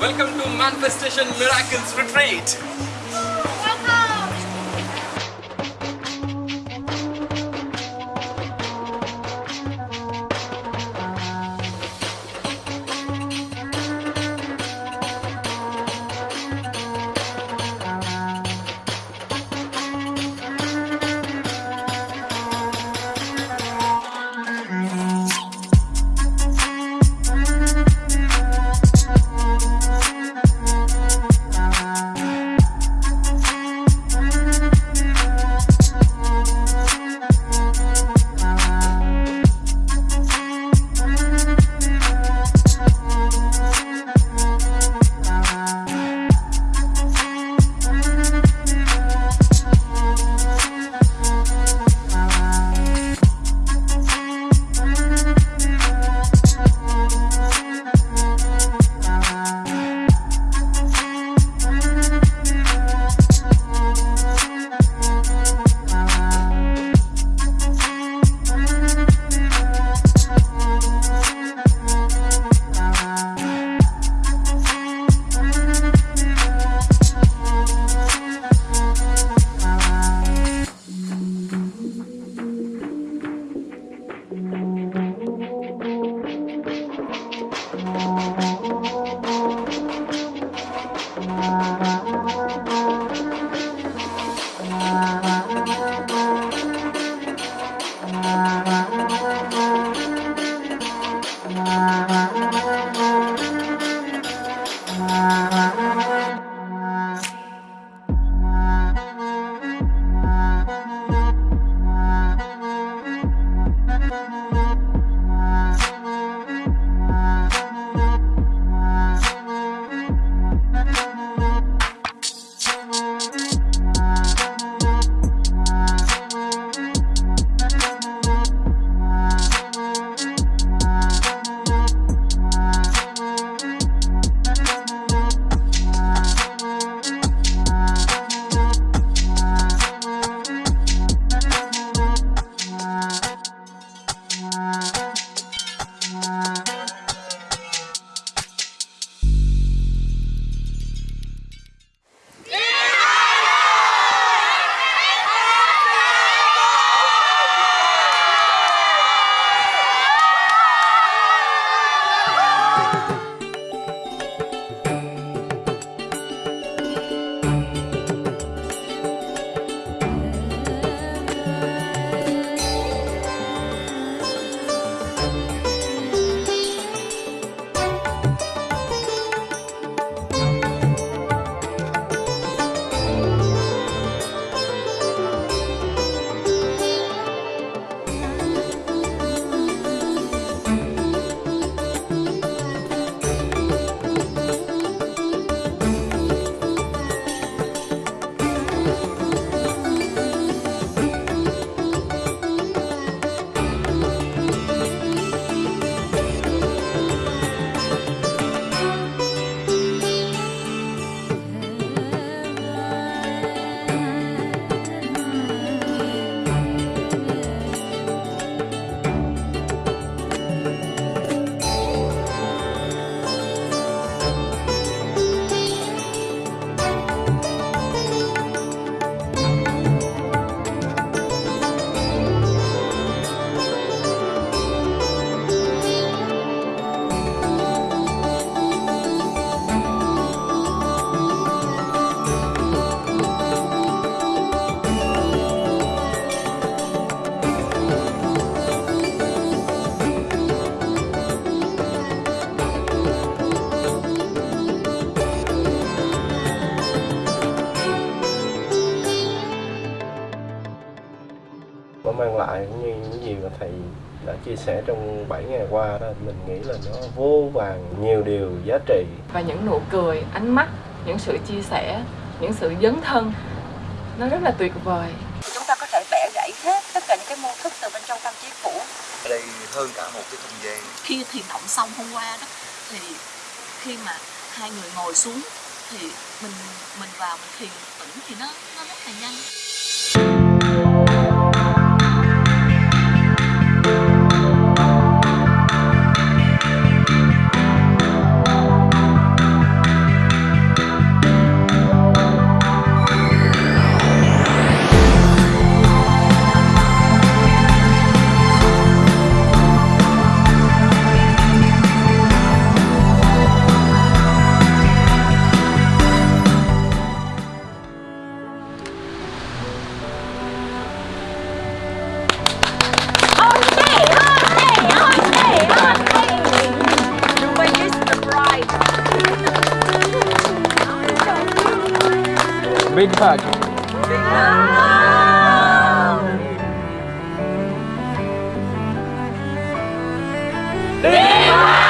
Welcome to Manifestation Miracles Retreat. Nó mang lại cũng như những gì mà thầy đã chia sẻ trong 7 ngày qua đó mình nghĩ là nó vô vàng nhiều điều giá trị. Và những nụ cười ánh mắt những sự chia sẻ những sự dấn thân nó rất là tuyệt vời. Chúng ta có thể bẻ gãy hết tất cả những cái mô thức từ hơn cả một cái không gian. Khi thiền động xong hôm qua đó thì khi mà hai người ngồi xuống thì mình mình vào mình thiền tĩnh thì nó nó rất là nhanh Obrigado. Obrigado. Obrigado.